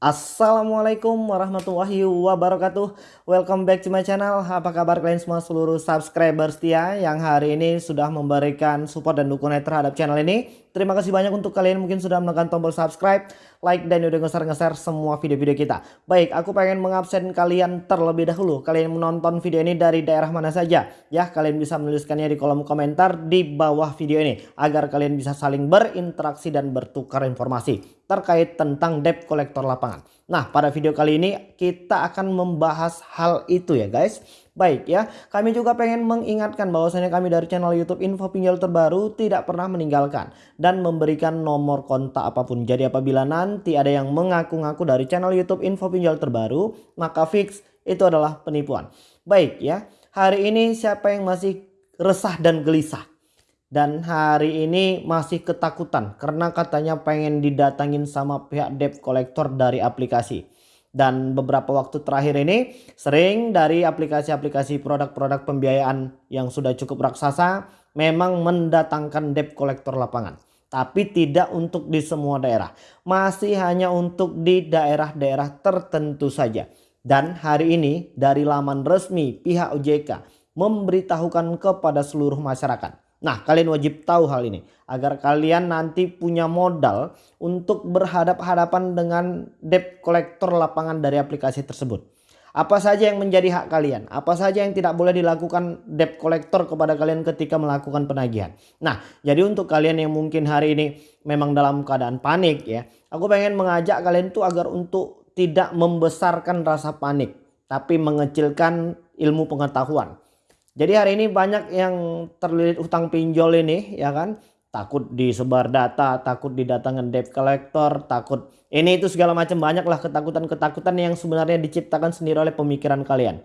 Assalamualaikum warahmatullahi wabarakatuh. Welcome back to my channel. Apa kabar kalian semua seluruh subscriber setia Yang hari ini sudah memberikan support dan dukungan terhadap channel ini Terima kasih banyak untuk kalian mungkin sudah menekan tombol subscribe Like dan udah ngeser-ngeser semua video-video kita Baik aku pengen mengabsen kalian terlebih dahulu Kalian menonton video ini dari daerah mana saja Ya kalian bisa menuliskannya di kolom komentar di bawah video ini Agar kalian bisa saling berinteraksi dan bertukar informasi terkait tentang debt collector lapangan. Nah pada video kali ini kita akan membahas hal itu ya guys. Baik ya kami juga pengen mengingatkan bahwasanya kami dari channel youtube info pinjol terbaru tidak pernah meninggalkan dan memberikan nomor kontak apa pun. Jadi apabila nanti ada yang mengaku-ngaku dari channel youtube info pinjol terbaru maka fix itu adalah penipuan. Baik ya hari ini siapa yang masih resah dan gelisah dan hari ini masih ketakutan karena katanya pengen didatangin sama pihak debt collector dari aplikasi. Dan beberapa waktu terakhir ini sering dari aplikasi-aplikasi produk-produk pembiayaan yang sudah cukup raksasa memang mendatangkan debt collector lapangan. Tapi tidak untuk di semua daerah. Masih hanya untuk di daerah-daerah tertentu saja. Dan hari ini dari laman resmi pihak OJK memberitahukan kepada seluruh masyarakat Nah kalian wajib tahu hal ini agar kalian nanti punya modal untuk berhadap-hadapan dengan debt collector lapangan dari aplikasi tersebut. Apa saja yang menjadi hak kalian? Apa saja yang tidak boleh dilakukan debt collector kepada kalian ketika melakukan penagihan? Nah, jadi untuk kalian yang mungkin hari ini memang dalam keadaan panik ya. Aku pengen mengajak kalian tuh agar untuk tidak membesarkan rasa panik. Tapi mengecilkan ilmu pengetahuan. Jadi hari ini banyak yang terlilit utang pinjol ini ya kan. Takut disebar data, takut didatangkan debt collector, takut ini itu segala macam banyaklah ketakutan-ketakutan yang sebenarnya diciptakan sendiri oleh pemikiran kalian.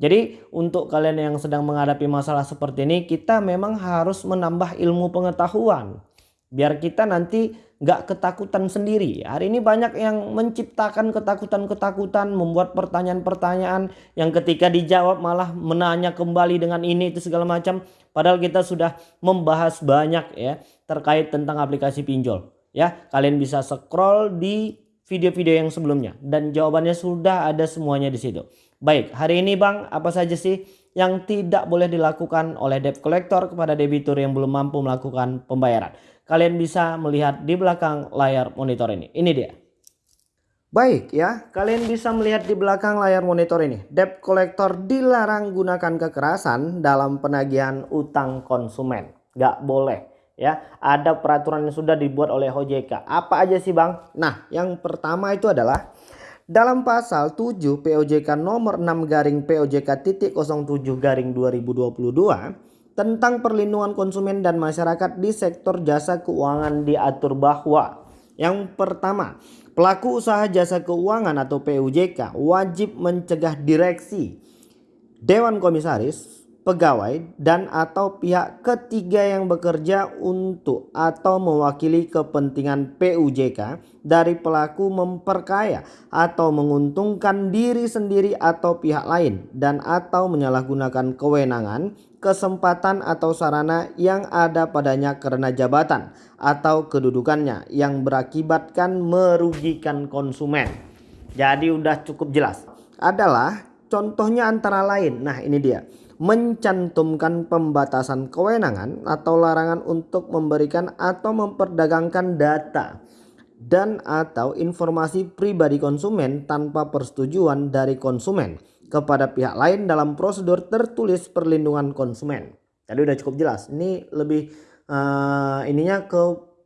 Jadi untuk kalian yang sedang menghadapi masalah seperti ini kita memang harus menambah ilmu pengetahuan. Biar kita nanti nggak ketakutan sendiri. Hari ini banyak yang menciptakan ketakutan-ketakutan, membuat pertanyaan-pertanyaan yang ketika dijawab malah menanya kembali dengan ini itu segala macam. Padahal kita sudah membahas banyak ya terkait tentang aplikasi pinjol. Ya, kalian bisa scroll di video-video yang sebelumnya dan jawabannya sudah ada semuanya di situ. Baik, hari ini Bang, apa saja sih yang tidak boleh dilakukan oleh debt collector kepada debitur yang belum mampu melakukan pembayaran? Kalian bisa melihat di belakang layar monitor ini. Ini dia. Baik ya, kalian bisa melihat di belakang layar monitor ini. Debt collector dilarang gunakan kekerasan dalam penagihan utang konsumen. Gak boleh ya. Ada peraturan yang sudah dibuat oleh OJK. Apa aja sih bang? Nah yang pertama itu adalah dalam pasal 7 POJK nomor 6 garing POJK titik 07 garing 2022 tentang perlindungan konsumen dan masyarakat di sektor jasa keuangan diatur bahwa yang pertama, pelaku usaha jasa keuangan atau PUJK wajib mencegah direksi, dewan komisaris, pegawai dan atau pihak ketiga yang bekerja untuk atau mewakili kepentingan PUJK dari pelaku memperkaya atau menguntungkan diri sendiri atau pihak lain dan atau menyalahgunakan kewenangan, kesempatan atau sarana yang ada padanya karena jabatan atau kedudukannya yang berakibatkan merugikan konsumen. Jadi udah cukup jelas. Adalah contohnya antara lain. Nah ini dia mencantumkan pembatasan kewenangan atau larangan untuk memberikan atau memperdagangkan data dan atau informasi pribadi konsumen tanpa persetujuan dari konsumen kepada pihak lain dalam prosedur tertulis perlindungan konsumen. Tadi udah cukup jelas. Ini lebih uh, ininya ke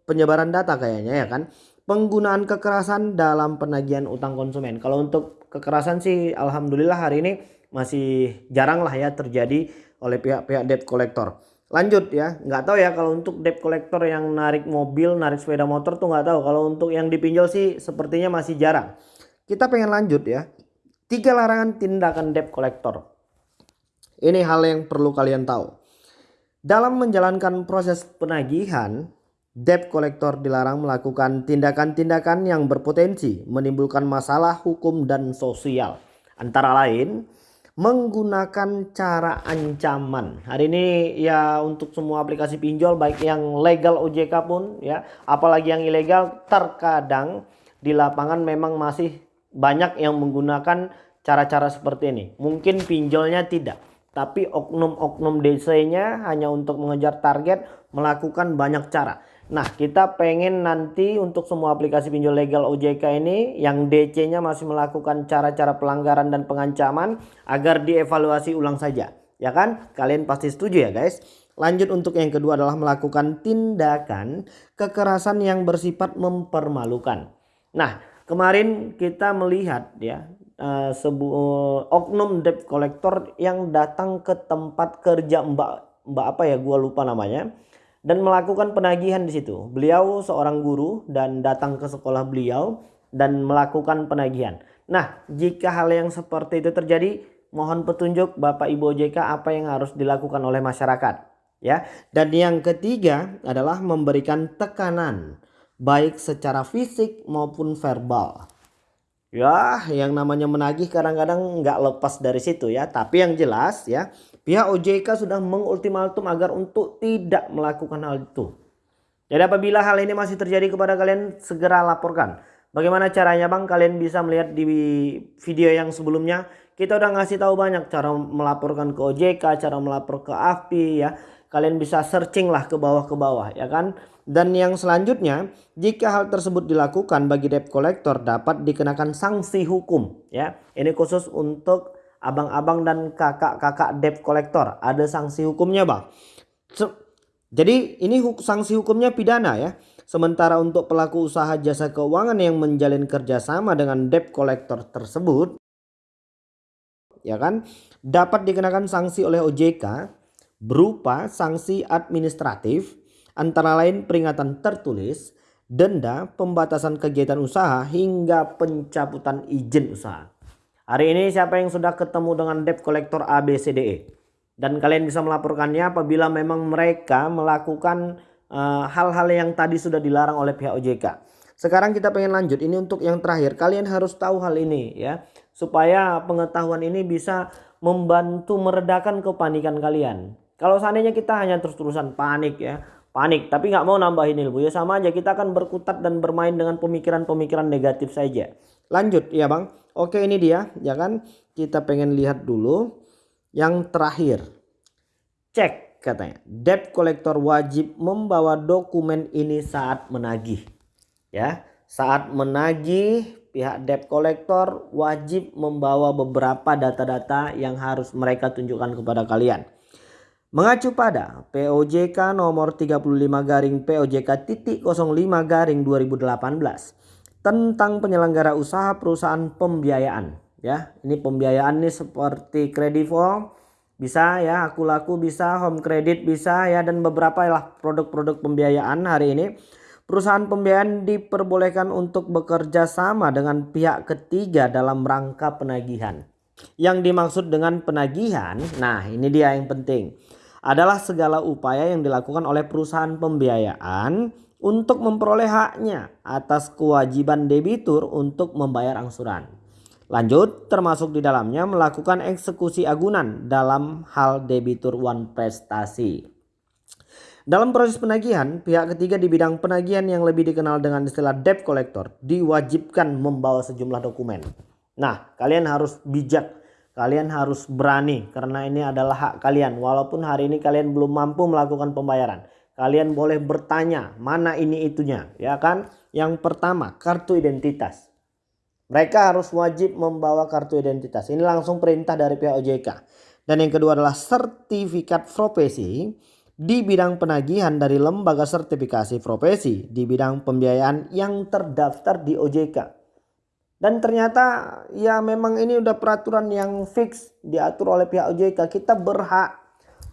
penyebaran data kayaknya ya kan. Penggunaan kekerasan dalam penagihan utang konsumen. Kalau untuk kekerasan sih alhamdulillah hari ini masih jarang lah ya terjadi oleh pihak-pihak debt collector. Lanjut ya, nggak tahu ya kalau untuk debt collector yang narik mobil, narik sepeda motor tuh nggak tahu. Kalau untuk yang dipinjol sih sepertinya masih jarang. Kita pengen lanjut ya. Tiga larangan tindakan debt collector. Ini hal yang perlu kalian tahu. Dalam menjalankan proses penagihan, debt collector dilarang melakukan tindakan-tindakan yang berpotensi menimbulkan masalah hukum dan sosial. Antara lain, menggunakan cara ancaman. Hari ini ya untuk semua aplikasi pinjol baik yang legal OJK pun ya, apalagi yang ilegal terkadang di lapangan memang masih banyak yang menggunakan cara-cara seperti ini. Mungkin pinjolnya tidak, tapi oknum-oknum DC-nya hanya untuk mengejar target melakukan banyak cara. Nah, kita pengen nanti untuk semua aplikasi pinjol legal OJK ini yang DC-nya masih melakukan cara-cara pelanggaran dan pengancaman agar dievaluasi ulang saja. Ya kan? Kalian pasti setuju ya guys? Lanjut untuk yang kedua adalah melakukan tindakan kekerasan yang bersifat mempermalukan. Nah, kemarin kita melihat ya uh, oknum debt collector yang datang ke tempat kerja Mbak Mbak apa ya gua lupa namanya dan melakukan penagihan di situ. Beliau seorang guru dan datang ke sekolah beliau dan melakukan penagihan. Nah, jika hal yang seperti itu terjadi, mohon petunjuk Bapak Ibu OJK apa yang harus dilakukan oleh masyarakat ya. Dan yang ketiga adalah memberikan tekanan baik secara fisik maupun verbal. Ya, yang namanya menagih kadang-kadang nggak lepas dari situ ya. Tapi yang jelas ya, pihak OJK sudah mengultimatum agar untuk tidak melakukan hal itu. Jadi apabila hal ini masih terjadi kepada kalian, segera laporkan. Bagaimana caranya bang? Kalian bisa melihat di video yang sebelumnya. Kita udah ngasih tahu banyak cara melaporkan ke OJK, cara melapor ke AFPI ya kalian bisa searching lah ke bawah ke bawah ya kan dan yang selanjutnya jika hal tersebut dilakukan bagi debt collector dapat dikenakan sanksi hukum ya. Ini khusus untuk abang-abang dan kakak-kakak debt collector. Ada sanksi hukumnya bang. So, jadi ini sanksi hukumnya pidana ya. Sementara untuk pelaku usaha jasa keuangan yang menjalin kerjasama dengan debt collector tersebut ya kan dapat dikenakan sanksi oleh OJK berupa sanksi administratif antara lain peringatan tertulis, denda, pembatasan kegiatan usaha hingga pencabutan izin usaha. Hari ini siapa yang sudah ketemu dengan debt collector ABCDE? Dan kalian bisa melaporkannya apabila memang mereka melakukan eh, hal-hal uh, yang tadi sudah dilarang oleh pihak OJK. Sekarang kita pengen lanjut ini untuk yang terakhir. Kalian harus tahu hal ini ya. Supaya pengetahuan ini bisa membantu meredakan kepanikan kalian. Kalau seandainya kita hanya terus-terusan panik ya, panik tapi nggak mau nambahin ilmu ya sama aja kita akan berkutat dan bermain dengan pemikiran-pemikiran negatif saja. Lanjut ya bang. Oke ini dia ya kan kita pengen lihat dulu yang terakhir. Cek katanya debt collector wajib membawa dokumen ini saat menagih. Ya saat menagih pihak debt collector wajib membawa beberapa data-data yang harus mereka tunjukkan kepada kalian. Mengacu pada POJK nomor 35 garing POJK titik 05 garing 2018 tentang penyelenggara usaha perusahaan pembiayaan. Ya ini pembiayaan nih seperti kredivo bisa ya aku laku bisa home credit bisa ya dan beberapa lah produk-produk pembiayaan hari ini. Perusahaan pembiayaan diperbolehkan untuk bekerja sama dengan pihak ketiga dalam rangka penagihan. Yang dimaksud dengan penagihan nah ini dia yang penting adalah segala upaya yang dilakukan oleh perusahaan pembiayaan untuk memperoleh haknya atas kewajiban debitur untuk membayar angsuran. Lanjut, termasuk di dalamnya melakukan eksekusi agunan dalam hal debitur one prestasi. Dalam proses penagihan, pihak ketiga di bidang penagihan yang lebih dikenal dengan istilah debt collector diwajibkan membawa sejumlah dokumen. Nah, kalian harus bijak Kalian harus berani karena ini adalah hak kalian. Walaupun hari ini kalian belum mampu melakukan pembayaran. Kalian boleh bertanya mana ini itunya ya kan. Yang pertama kartu identitas. Mereka harus wajib membawa kartu identitas. Ini langsung perintah dari pihak OJK. Dan yang kedua adalah sertifikat profesi di bidang penagihan dari lembaga sertifikasi profesi di bidang pembiayaan yang terdaftar di OJK. Dan ternyata ya memang ini udah peraturan yang fix diatur oleh pihak OJK. Kita berhak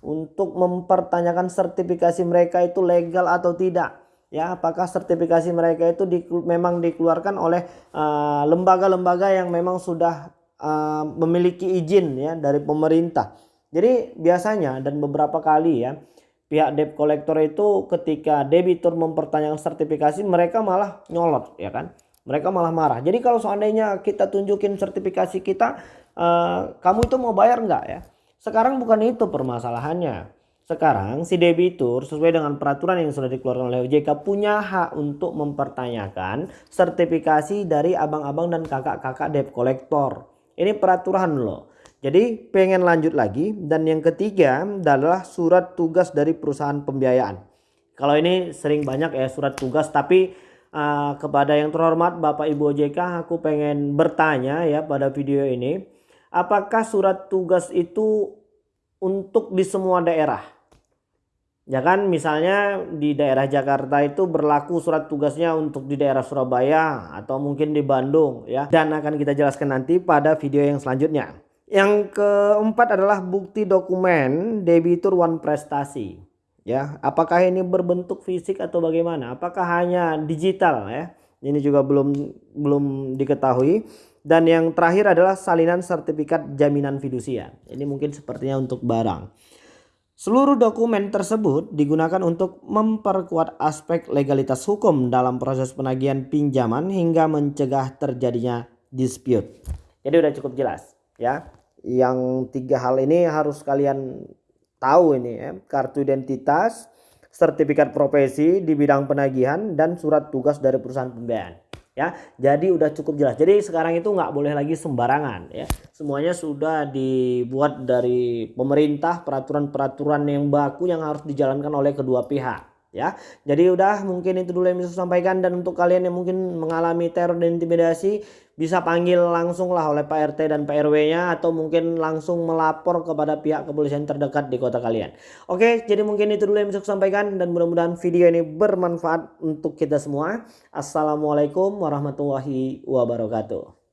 untuk mempertanyakan sertifikasi mereka itu legal atau tidak. Ya, apakah sertifikasi mereka itu di, memang dikeluarkan oleh eh, lembaga-lembaga uh, yang memang sudah uh, memiliki izin ya dari pemerintah. Jadi biasanya dan beberapa kali ya pihak debt collector itu ketika debitur mempertanyakan sertifikasi mereka malah nyolot ya kan mereka malah marah. Jadi kalau seandainya kita tunjukin sertifikasi kita, uh, kamu itu mau bayar nggak ya? Sekarang bukan itu permasalahannya. sekarang si debitur sesuai dengan peraturan yang sudah dikeluarkan oleh OJK punya hak untuk mempertanyakan sertifikasi dari abang-abang dan kakak-kakak debt collector. Ini peraturan loh. Jadi pengen lanjut lagi dan yang ketiga adalah surat tugas dari perusahaan pembiayaan. Kalau ini sering banyak ya surat tugas tapi uh, kepada yang terhormat Bapak Ibu OJK aku pengen bertanya ya pada video ini. Apakah surat tugas itu untuk di semua daerah? Ya kan misalnya di daerah Jakarta itu berlaku surat tugasnya untuk di daerah Surabaya atau mungkin di Bandung ya. Dan akan kita jelaskan nanti pada video yang selanjutnya. Yang keempat adalah bukti dokumen debitur one prestasi ya apakah ini berbentuk fisik atau bagaimana? Apakah hanya digital ya? Ini juga belum belum diketahui. Dan yang terakhir adalah salinan sertifikat jaminan fidusia. Ini mungkin sepertinya untuk barang. Seluruh dokumen tersebut digunakan untuk memperkuat aspek legalitas hukum dalam proses penagihan pinjaman hingga mencegah terjadinya dispute. Jadi udah cukup jelas ya? Yang tiga hal ini harus kalian tahu ini ya, kartu identitas, sertifikat profesi di bidang penagihan dan surat tugas dari perusahaan pembiayaan. Ya, jadi udah cukup jelas. Jadi sekarang itu nggak boleh lagi sembarangan ya. Semuanya sudah dibuat dari pemerintah peraturan-peraturan yang baku yang harus dijalankan oleh kedua pihak ya. Jadi udah mungkin itu dulu yang bisa saya sampaikan dan untuk kalian yang mungkin mengalami teror dan intimidasi bisa panggil langsung lah oleh Pak RT dan Pak RW-nya atau mungkin langsung melapor kepada pihak kepolisian terdekat di kota kalian. Oke, jadi mungkin itu dulu yang bisa saya sampaikan dan mudah-mudahan video ini bermanfaat untuk kita semua. Assalamualaikum warahmatullahi wabarakatuh.